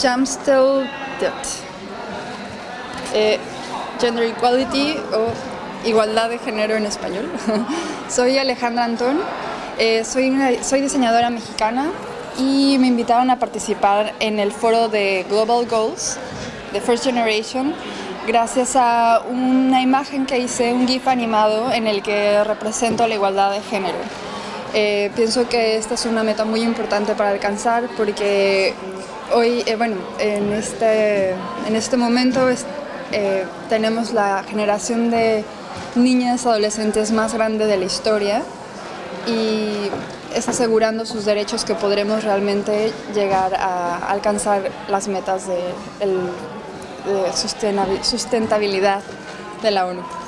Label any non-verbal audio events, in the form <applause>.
Jamstel eh, Gender Equality o Igualdad de Género en español. <laughs> soy Alejandra Antón, eh, soy, soy diseñadora mexicana y me invitaron a participar en el foro de Global Goals de First Generation gracias a una imagen que hice, un GIF animado en el que represento la igualdad de género. Eh, pienso que esta es una meta muy importante para alcanzar porque hoy, eh, bueno, en este, en este momento eh, tenemos la generación de niñas adolescentes más grande de la historia y es asegurando sus derechos que podremos realmente llegar a alcanzar las metas de, de sustentabilidad de la ONU.